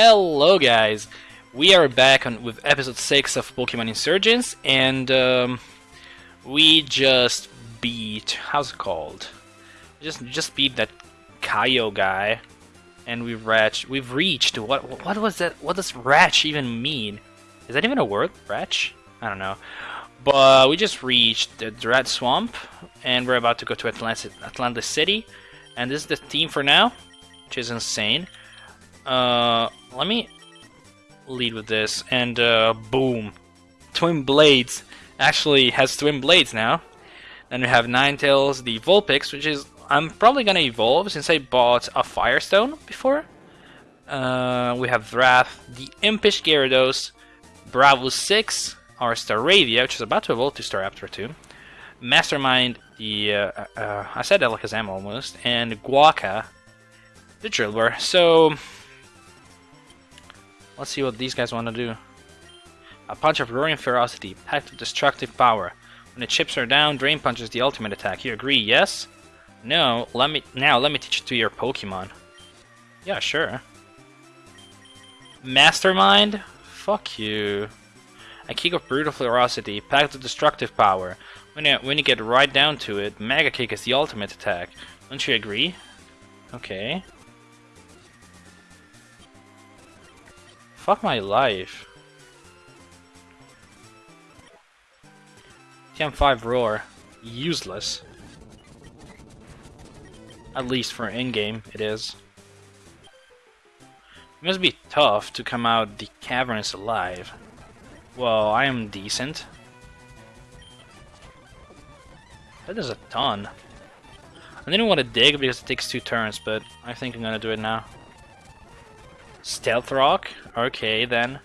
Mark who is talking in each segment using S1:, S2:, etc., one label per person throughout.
S1: Hello guys! We are back on with episode 6 of Pokemon Insurgence and um, we just beat... how's it called? Just just beat that Kaio guy and we've reached we've reached what what was that what does Ratch even mean? Is that even a word? Ratch? I don't know. But we just reached the Dread Swamp and we're about to go to Atlantis Atlantis City and this is the theme for now, which is insane. Uh, let me lead with this, and uh, boom. Twin Blades actually has twin blades now. Then we have Ninetales, the Vulpix, which is I'm probably gonna evolve since I bought a Firestone before. Uh, we have Wrath, the Impish Gyarados, Bravo 6, our Staravia, which is about to evolve to Staraptor 2, Mastermind, the uh, uh, I said Alakazam almost, and Guaca, the Drillbur. So Let's see what these guys want to do. A punch of roaring ferocity, packed with destructive power. When the chips are down, Drain Punch is the ultimate attack. You agree, yes? No, let me now let me teach it to your Pokemon. Yeah, sure. Mastermind? Fuck you. A kick of brutal ferocity, packed with destructive power. When you, when you get right down to it, Mega Kick is the ultimate attack. Don't you agree? Okay. Fuck my life. TM5 Roar. Useless. At least for in-game, it is. It must be tough to come out the caverns alive. Well, I am decent. That is a ton. I didn't want to dig because it takes two turns, but I think I'm gonna do it now. Stealth Rock? Okay, then.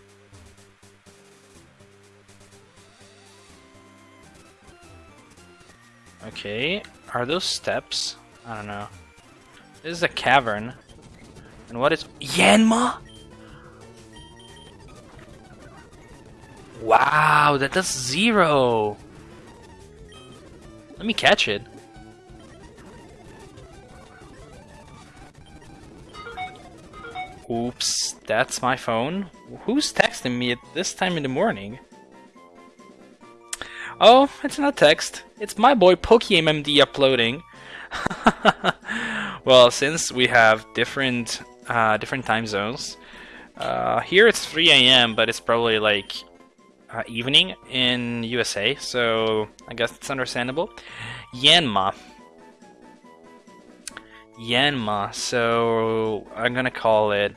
S1: Okay, are those steps? I don't know. This is a cavern. And what is... Yanma? Wow, that does zero! Let me catch it. Oops, that's my phone. Who's texting me at this time in the morning? Oh, it's not text. It's my boy PokeMMD uploading. well, since we have different uh, different time zones, uh, here it's 3 a.m., but it's probably like uh, evening in USA, so I guess it's understandable. Yanma. Yanma, so I'm gonna call it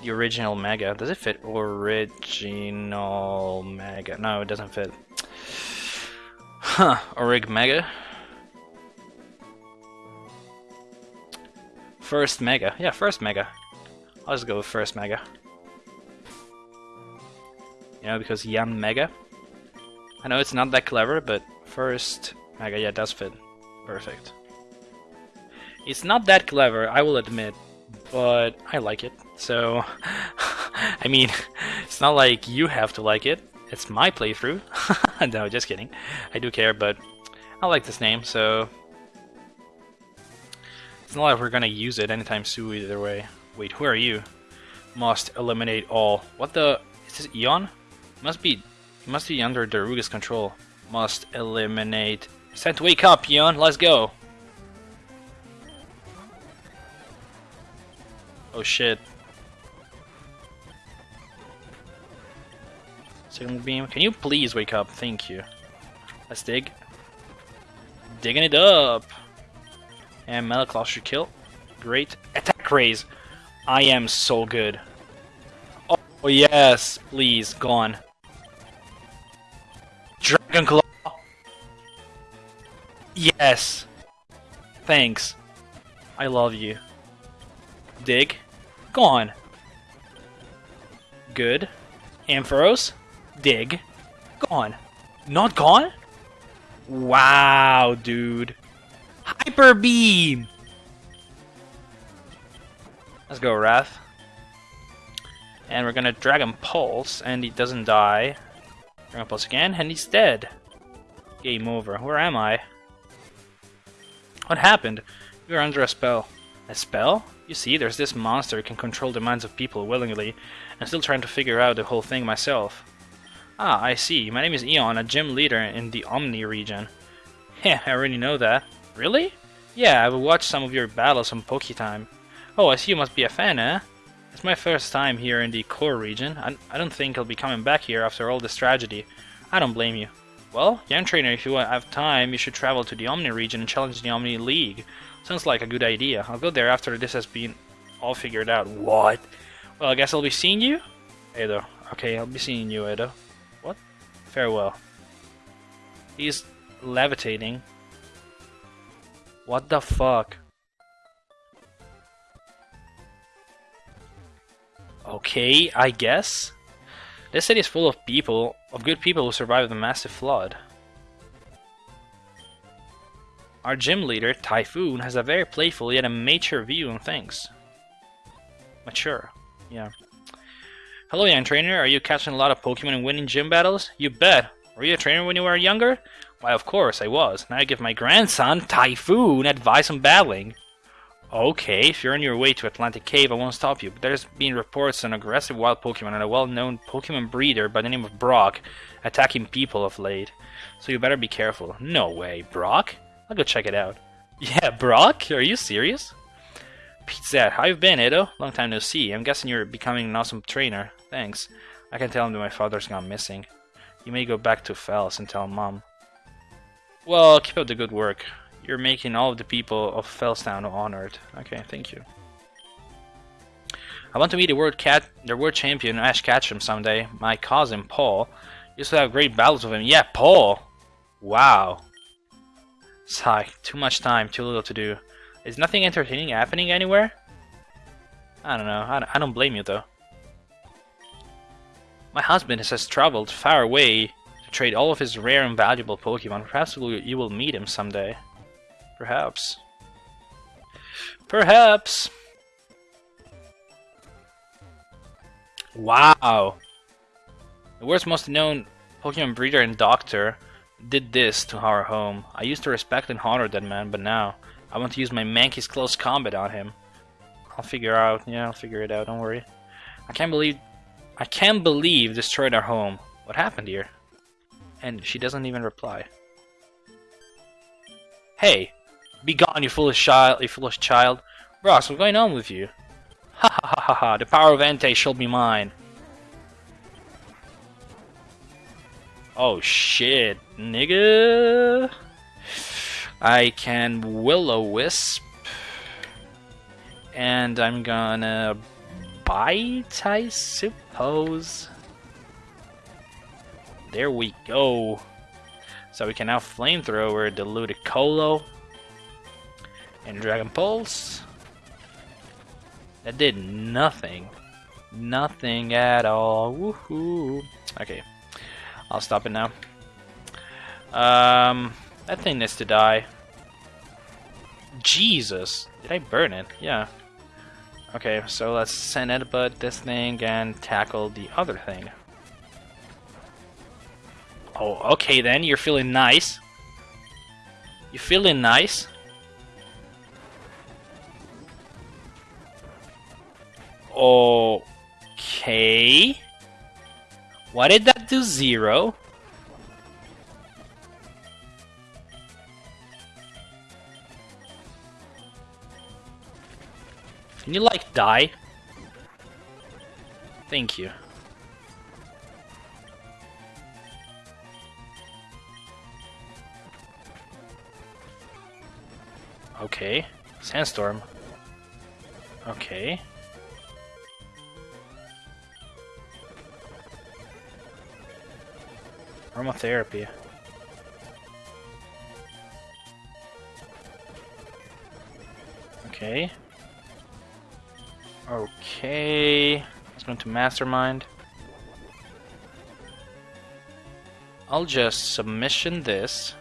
S1: the original Mega. Does it fit original Mega? No, it doesn't fit. Huh, Orig Mega. First Mega. Yeah, first Mega. I'll just go with first Mega. You know, because Yan Mega. I know it's not that clever, but first Mega, yeah, does fit. Perfect. It's not that clever, I will admit, but I like it. So, I mean, it's not like you have to like it. It's my playthrough. no, just kidding. I do care, but I like this name, so... It's not like we're gonna use it anytime soon either way. Wait, who are you? Must eliminate all. What the... Is this Eon? Must be... Must be under Daruga's control. Must eliminate... To wake up, Eon! Let's go! Oh shit. Second beam. Can you please wake up? Thank you. Let's dig. Digging it up. And metal claw should kill. Great. Attack raise. I am so good. Oh, oh yes, please, gone. Dragon Claw. Yes. Thanks. I love you. Dig. Gone. Good. Ampharos. Dig. Gone. Not gone? Wow, dude. Hyper Beam! Let's go, Wrath. And we're gonna Dragon Pulse, and he doesn't die. Dragon Pulse again, and he's dead. Game over. Where am I? What happened? You're under a spell. A spell? You see, there's this monster who can control the minds of people willingly. I'm still trying to figure out the whole thing myself. Ah, I see. My name is Eon, a gym leader in the Omni region. Heh, I already know that. Really? Yeah, I've watched some of your battles on Poketime. Oh, I see you must be a fan, eh? It's my first time here in the core region. I, I don't think I'll be coming back here after all this tragedy. I don't blame you. Well, young trainer, if you have time, you should travel to the Omni region and challenge the Omni League. Sounds like a good idea. I'll go there after this has been all figured out. What? Well, I guess I'll be seeing you? Edo. Okay, I'll be seeing you, Edo. What? Farewell. He's levitating. What the fuck? Okay, I guess. This city is full of people, of good people who survived the massive flood. Our gym leader, Typhoon, has a very playful yet a mature view on things. Mature, yeah. Hello, young trainer. Are you catching a lot of Pokemon and winning gym battles? You bet. Were you a trainer when you were younger? Why, of course I was. Now I give my grandson, Typhoon, advice on battling. Okay, if you're on your way to Atlantic Cave, I won't stop you, but there's been reports of an aggressive wild Pokemon and a well-known Pokemon breeder by the name of Brock attacking people of late. So you better be careful. No way, Brock? I'll go check it out. Yeah, Brock? Are you serious? Pizza, how you been, Edo? Long time no see. I'm guessing you're becoming an awesome trainer. Thanks. I can tell him that my father's gone missing. You may go back to Fels and tell mom. Well, keep up the good work. You're making all of the people of Felstown honored. Okay, thank you. I want to meet the world cat, the world champion Ash Ketchum someday. My cousin Paul used to have great battles with him. Yeah, Paul. Wow. Sigh. Too much time, too little to do. Is nothing entertaining happening anywhere? I don't know. I, don't blame you though. My husband has traveled far away to trade all of his rare and valuable Pokemon. Perhaps you will meet him someday. Perhaps. Perhaps. Wow. The world's most known Pokemon breeder and doctor did this to our home. I used to respect and honor that man, but now I want to use my Mankey's close combat on him. I'll figure out. Yeah, I'll figure it out. Don't worry. I can't believe I can't believe destroyed our home. What happened here? And she doesn't even reply. Hey, be gone, you foolish child! You foolish child! Ross, what's going on with you? Ha ha ha ha ha! The power of Entei shall be mine. Oh shit, nigga! I can Will-O-Wisp, and I'm gonna bite, I suppose. There we go. So we can now Flamethrower the Ludicolo and Dragon Pulse. That did nothing. Nothing at all. Woohoo. Okay. I'll stop it now. Um, that thing needs to die. Jesus. Did I burn it? Yeah. Okay, so let's send it, but this thing and tackle the other thing. Oh, okay then, you're feeling nice. You feeling nice? Okay. Why did that do zero? Can you like die? Thank you. Okay. Sandstorm. Okay. Aromatherapy. Okay. Okay. Let's go into Mastermind. I'll just submission this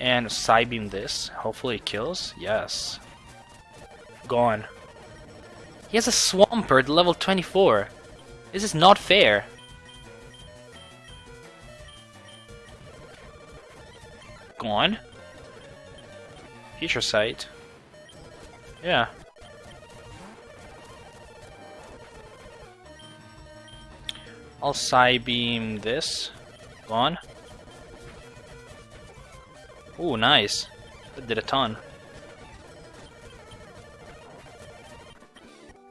S1: and Psybeam this. Hopefully it kills. Yes. Gone. He has a Swampert level 24. This is not fair. gone. Future Sight. Yeah. I'll Psybeam this. Gone. Oh, nice. That did a ton.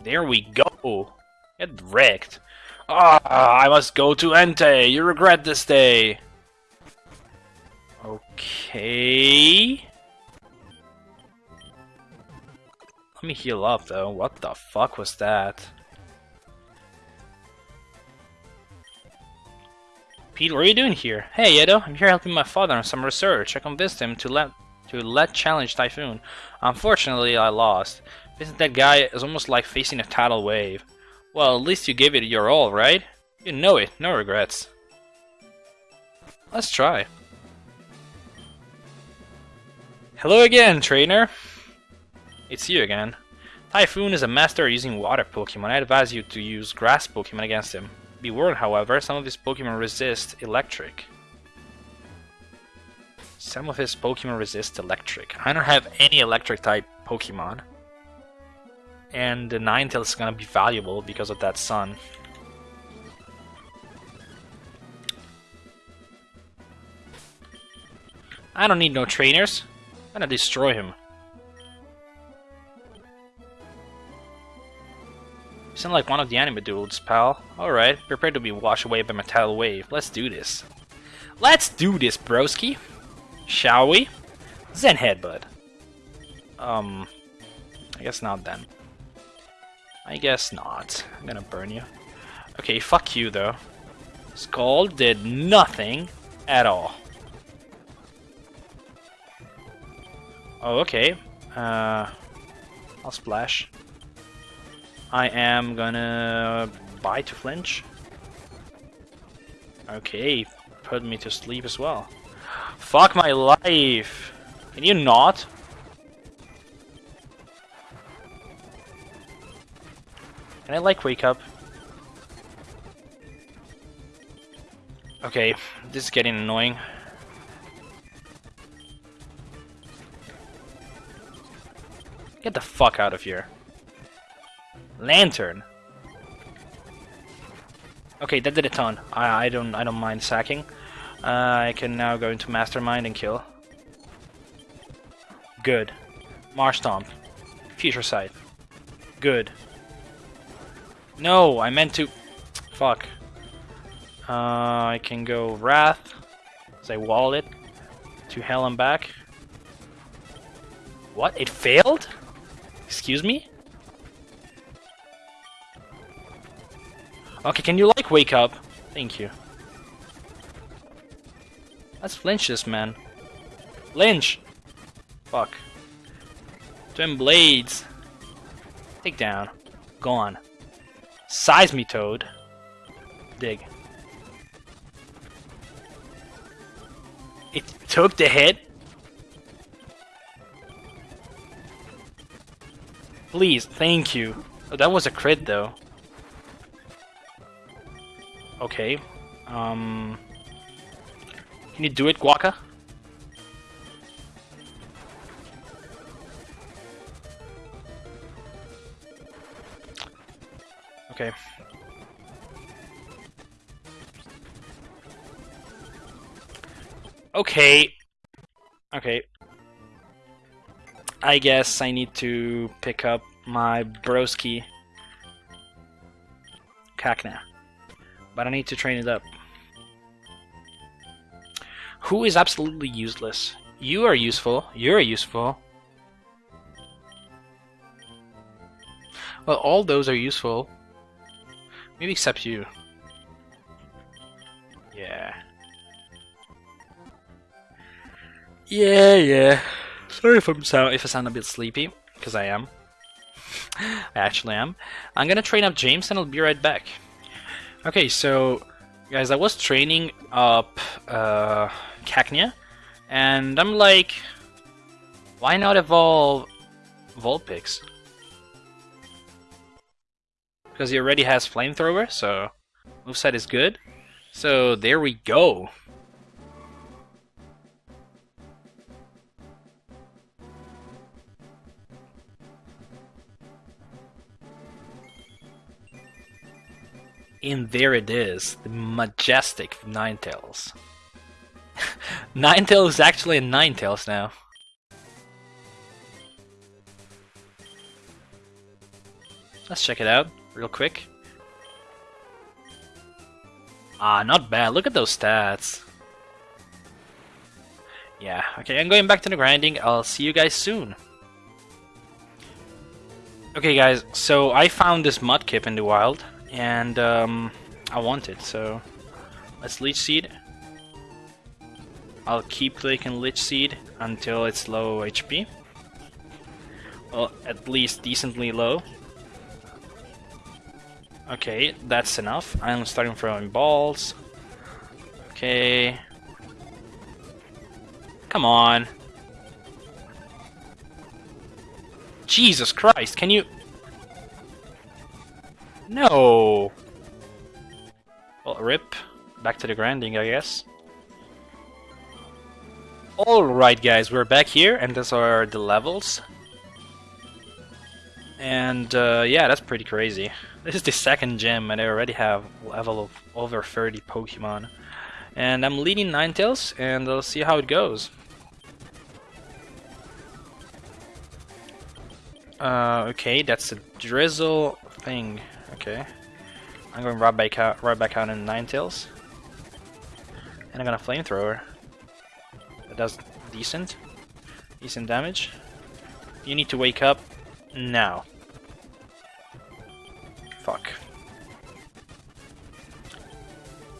S1: There we go. Get wrecked. Ah, I must go to Entei. You regret this day. Okay. Let me heal up though. What the fuck was that? Pete, what are you doing here? Hey, Edo, I'm here helping my father on some research. I convinced him to let to let challenge Typhoon. Unfortunately, I lost. Isn't that guy is almost like facing a tidal wave. Well, at least you gave it your all, right? You know it, no regrets. Let's try. Hello again, trainer! It's you again. Typhoon is a master using water Pokemon. I advise you to use grass Pokemon against him. Be warned, however, some of his Pokemon resist electric. Some of his Pokemon resist electric. I don't have any electric type Pokemon. And the Ninetales is gonna be valuable because of that sun. I don't need no trainers. I'm gonna destroy him. sound like one of the anime dudes, pal. Alright, prepare to be washed away by my tidal wave. Let's do this. Let's do this, broski! Shall we? Zen Headbutt. Um, I guess not then. I guess not. I'm gonna burn you. Okay, fuck you though. Skull did nothing at all. Oh, okay. Uh, I'll splash. I am gonna buy to flinch. Okay, put me to sleep as well. Fuck my life! Can you not? Can I like wake up? Okay, this is getting annoying. Get the fuck out of here. Lantern. Okay, that did a ton. I, I don't I don't mind sacking. Uh, I can now go into Mastermind and kill. Good. Marshtomp. Future Sight. Good. No, I meant to... Fuck. Uh, I can go Wrath. Say Wallet. To hell and back. What? It failed? Excuse me? Okay, can you like wake up? Thank you. Let's flinch this man. Lynch! Fuck. Twin blades. Take down. Gone. Seismitoad. Dig. It took the hit? Please, thank you. Oh, that was a crit though. Okay. Um... Can you do it, Guaka? Okay. Okay. Okay. I guess I need to pick up my broski Cacnea but I need to train it up. Who is absolutely useless? You are useful. You're useful. Well, all those are useful. Maybe except you. Yeah. Yeah, yeah. Sorry if I'm sound if I sound a bit sleepy, because I am. I actually am. I'm gonna train up James and I'll be right back. Okay, so guys, I was training up uh, Cacnea, and I'm like, why not evolve Vulpix? Because he already has Flamethrower, so moveset is good. So there we go. And there it is, the majestic Ninetales. Ninetales is actually a Ninetales now. Let's check it out real quick. Ah, not bad. Look at those stats. Yeah, okay, I'm going back to the grinding. I'll see you guys soon. Okay guys, so I found this Mudkip in the wild, and um, I want it, so let's Leech Seed. I'll keep clicking Leech Seed until it's low HP. Well, at least decently low. Okay, that's enough. I'm starting throwing balls. Okay. Come on. Jesus Christ, can you... No! Well, rip. Back to the grinding, I guess. Alright guys, we're back here, and those are the levels. And uh, yeah, that's pretty crazy. This is the second gym, and I already have level of over 30 Pokemon. And I'm leading Ninetales, and I'll see how it goes. Uh, okay, that's a drizzle thing. Okay. I'm going right back out, right back out in Ninetales. And I'm gonna flamethrower. That does decent. Decent damage. You need to wake up now. Fuck.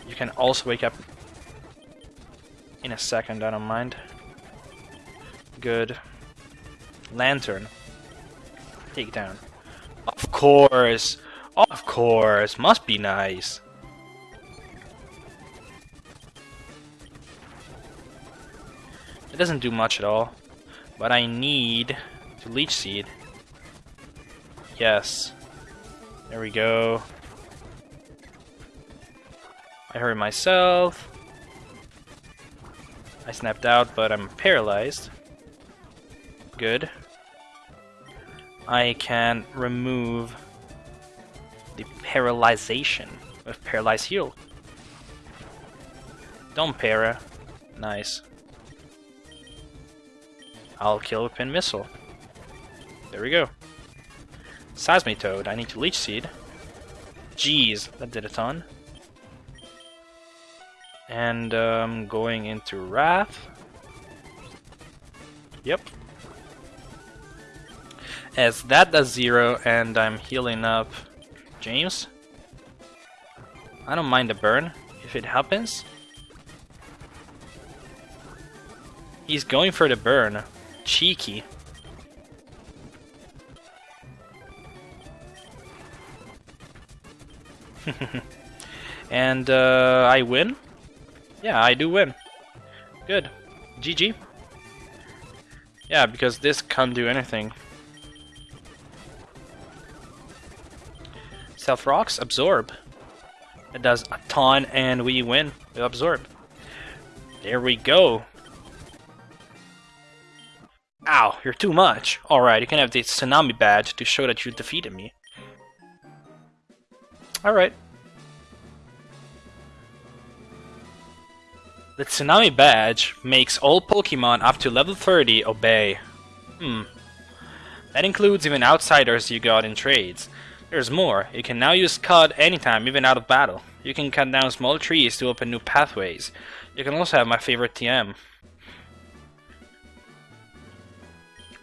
S1: You can also wake up in a second, I don't mind. Good. Lantern. Take down. Of course! Of course! Must be nice. It doesn't do much at all. But I need to Leech Seed. Yes. There we go. I hurt myself. I snapped out, but I'm paralyzed. Good. I can remove paralyzation with Paralyze Heal. Don't para. Nice. I'll kill with Pin Missile. There we go. Seismitoad, I need to Leech Seed. Jeez, that did a ton. And um, going into Wrath. Yep. As that does zero and I'm healing up James. I don't mind the burn if it happens. He's going for the burn. Cheeky. and uh, I win? Yeah, I do win. Good. GG. Yeah, because this can't do anything. Stealth Rocks, Absorb. It does a ton and we win with Absorb. There we go. Ow, you're too much. Alright, you can have the Tsunami badge to show that you defeated me. Alright. The Tsunami badge makes all Pokemon up to level 30 obey. Hmm. That includes even outsiders you got in trades. There's more. You can now use Cut anytime, even out of battle. You can cut down small trees to open new pathways. You can also have my favorite TM.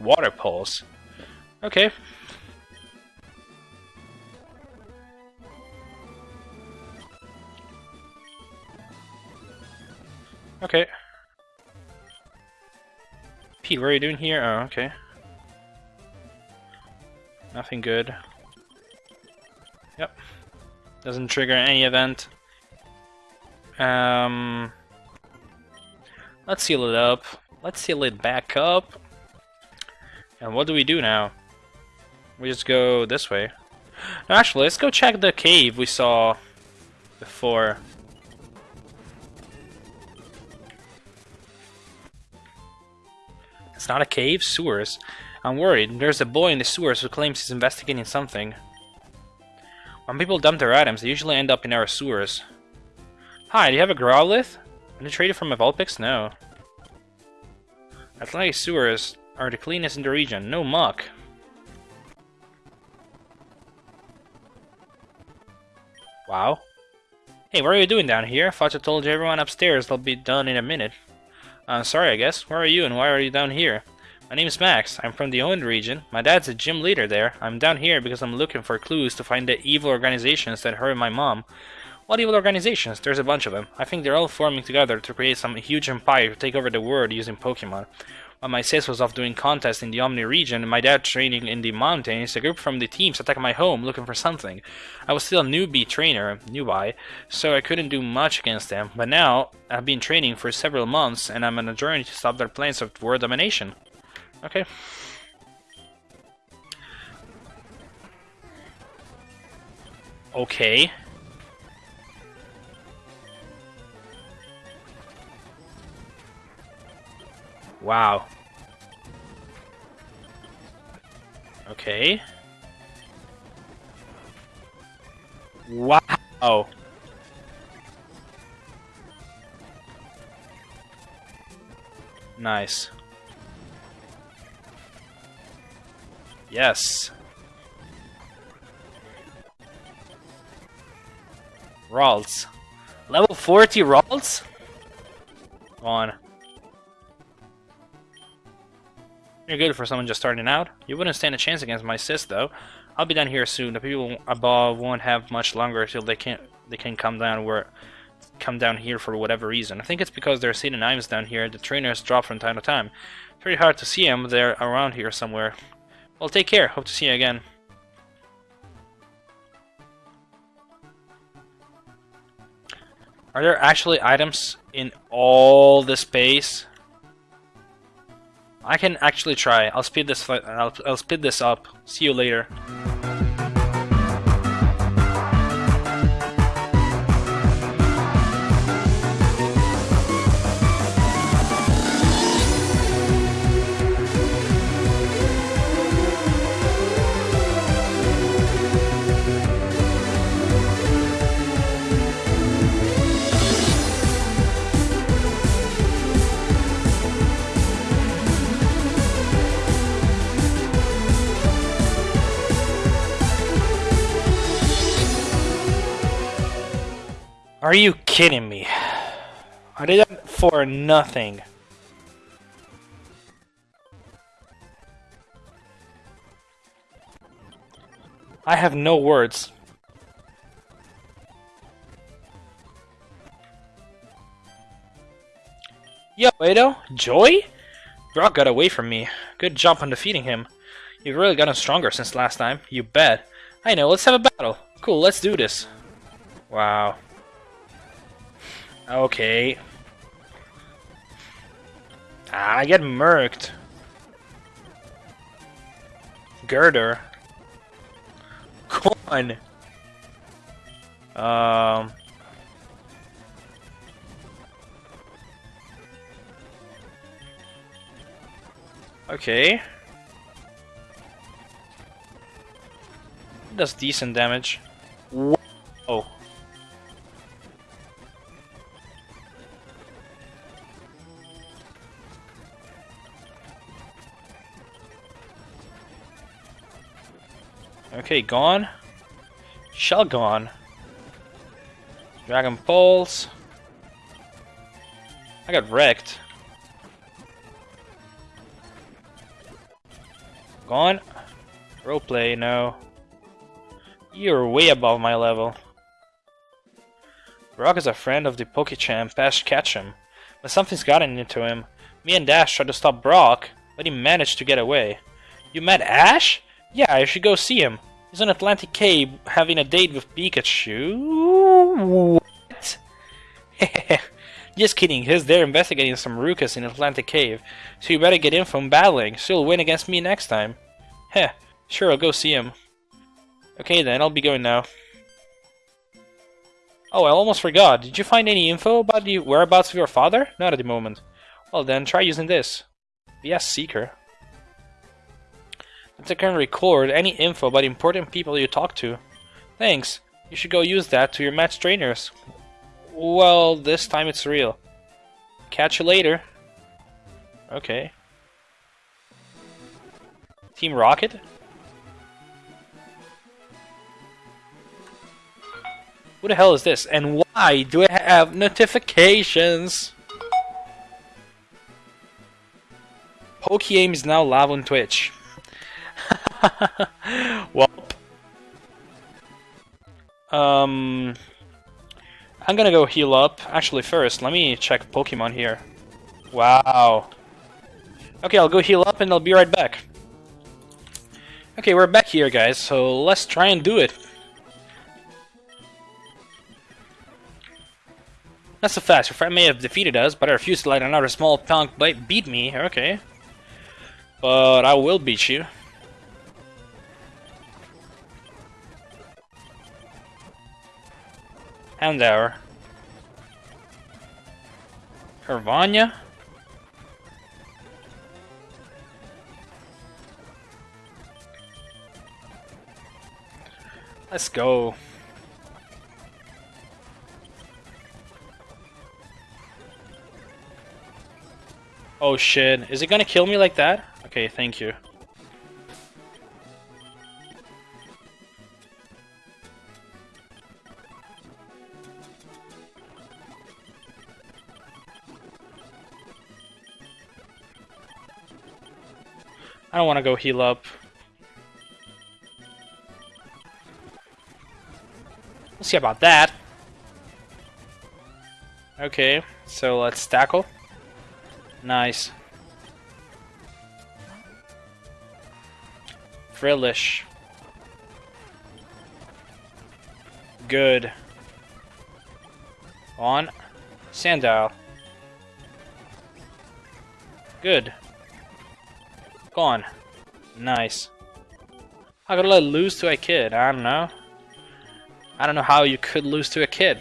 S1: Water Pulse. Okay, Okay. Pete, what are you doing here? Oh, okay. Nothing good. Yep. Doesn't trigger any event. Um, let's seal it up. Let's seal it back up. And what do we do now? We just go this way. No, actually, let's go check the cave we saw before. It's not a cave, sewers. I'm worried. There's a boy in the sewers who claims he's investigating something. When people dump their items, they usually end up in our sewers. Hi, do you have a Growlithe? Can you trade it from a Vulpix? No. Atlantic sewers are the cleanest in the region. No muck. Wow. Hey, what are you doing down here? I thought you told everyone upstairs they'll be done in a minute. Uh, sorry, I guess. Where are you and why are you down here? My name's Max. I'm from the Owen region. My dad's a gym leader there. I'm down here because I'm looking for clues to find the evil organizations that hurt my mom. What evil organizations? There's a bunch of them. I think they're all forming together to create some huge empire to take over the world using Pokemon. While my sis was off doing contests in the Omni region and my dad training in the mountains, a group from the teams attacked my home looking for something. I was still a newbie trainer, newbie, so I couldn't do much against them, but now I've been training for several months and I'm on a journey to stop their plans of world domination. Okay. Okay. Wow. Okay. Wow. Nice. Yes. Ralts. Level 40 Ralts? On. You're good for someone just starting out. You wouldn't stand a chance against my sis, though. I'll be down here soon. The people above won't have much longer until they can they can come down where come down here for whatever reason. I think it's because they're seeing knives down here. The trainers drop from time to time. It's pretty hard to see them. They're around here somewhere. Well, take care. Hope to see you again. Are there actually items in all the space? I can actually try. I'll speed this. I'll, I'll speed this up. See you later. Are you kidding me? I did that for nothing. I have no words. Yo, Edo, Joy? Brock got away from me. Good job on defeating him. You've really gotten stronger since last time. You bet. I know, let's have a battle. Cool, let's do this. Wow. Okay. Ah, I get murked. Girder. Come on. Um. Okay. Does decent damage. Okay, gone. Shell gone. Dragon Pulse. I got wrecked. Gone. Roleplay, no. You're way above my level. Brock is a friend of the Pokechamp, Ash Ketchum, but something's gotten into him. Me and Dash tried to stop Brock, but he managed to get away. You met Ash? Yeah, I should go see him. On Atlantic Cave having a date with Pikachu. What? Just kidding, he's there investigating some Rukas in Atlantic Cave, so you better get in from battling, so he'll win against me next time. Heh, sure, I'll go see him. Okay then, I'll be going now. Oh, I almost forgot. Did you find any info about the whereabouts of your father? Not at the moment. Well then, try using this. VS Seeker. It can record any info about important people you talk to. Thanks. You should go use that to your match trainers. Well, this time it's real. Catch you later. Okay. Team Rocket? Who the hell is this? And why do I have notifications? Pokeaim is now live on Twitch. well, um, I'm gonna go heal up. Actually, first, let me check Pokemon here. Wow. Okay, I'll go heal up and I'll be right back. Okay, we're back here, guys, so let's try and do it. Not so fast. Your friend may have defeated us, but I refuse to let another small punk beat me. Okay. But I will beat you. Houndour. Hervania? Let's go. Oh shit, is it gonna kill me like that? Okay, thank you. I don't want to go heal up. We'll see about that. Okay, so let's tackle. Nice. Frillish. Good. On. Sandile. Good. Gone. Nice. How could I lose to a kid? I don't know. I don't know how you could lose to a kid.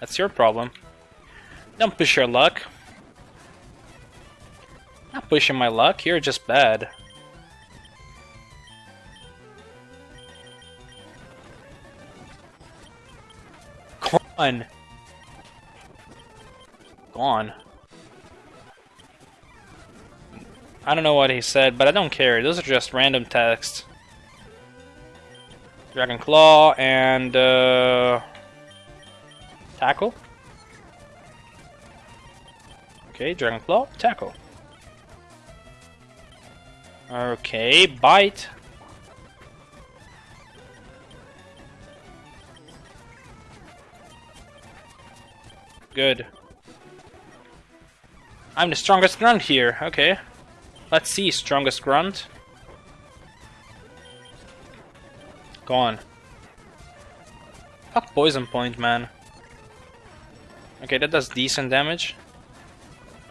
S1: That's your problem. Don't push your luck. Not pushing my luck, you're just bad. Gone. Gone. I don't know what he said, but I don't care. Those are just random texts. Dragon Claw and uh, Tackle. Okay, Dragon Claw, Tackle. Okay, bite. Good. I'm the strongest grunt here, okay. Let's see, strongest grunt. Gone. Fuck poison point, man. Okay, that does decent damage.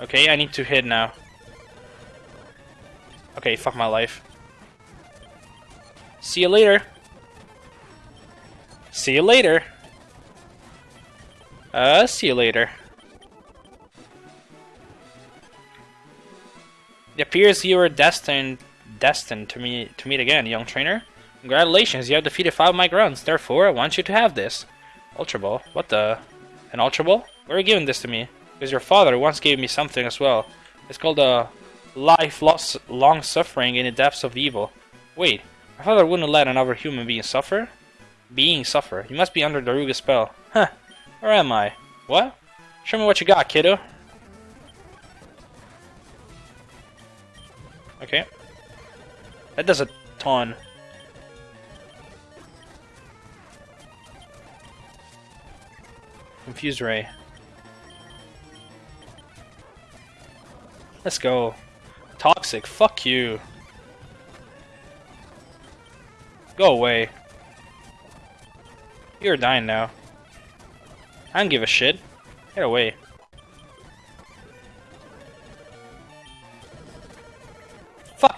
S1: Okay, I need to hit now. Okay, fuck my life. See you later. See you later. Uh, see you later. It appears you are destined destined to meet to meet again, young trainer. Congratulations, you have defeated five of my grunts. Therefore, I want you to have this. Ultra Ball? What the? An Ultra Ball? Why are you giving this to me? Because your father once gave me something as well. It's called a life lost long suffering in the depths of evil. Wait, my father wouldn't let another human being suffer? Being suffer. You must be under Daruga's spell. Huh. Where am I? What? Show me what you got, kiddo. Okay. That does a ton. Confused Ray. Let's go. Toxic, fuck you. Go away. You're dying now. I don't give a shit. Get away.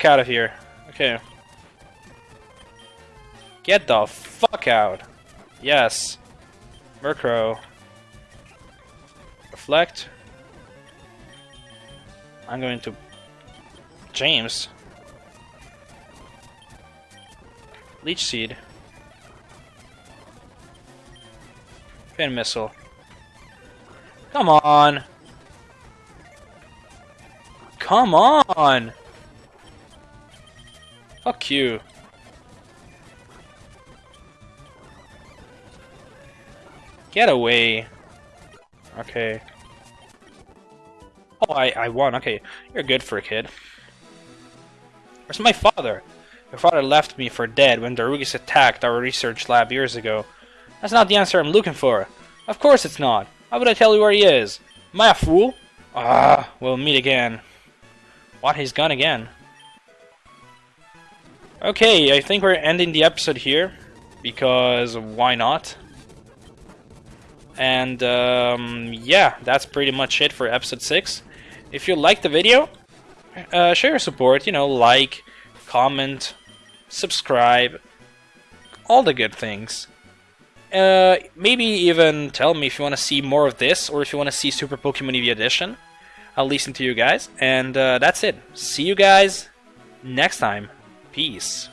S1: Out of here. Okay. Get the fuck out. Yes. Murkrow. Reflect. I'm going to James. Leech Seed. Pin missile. Come on! Come on! Fuck you. Get away. Okay. Oh, I, I won. Okay, you're good for a kid. Where's my father? My father left me for dead when the Rugis attacked our research lab years ago. That's not the answer I'm looking for. Of course it's not. How would I tell you where he is? Am I a fool? Ah, we'll meet again. What, he's gone again? Okay, I think we're ending the episode here. Because why not? And um, yeah, that's pretty much it for episode 6. If you liked the video, uh, show your support, you know, like, comment, subscribe, all the good things. Uh, maybe even tell me if you want to see more of this or if you want to see Super Pokemon Eevee Edition. I'll listen to you guys, and uh, that's it. See you guys next time. Peace.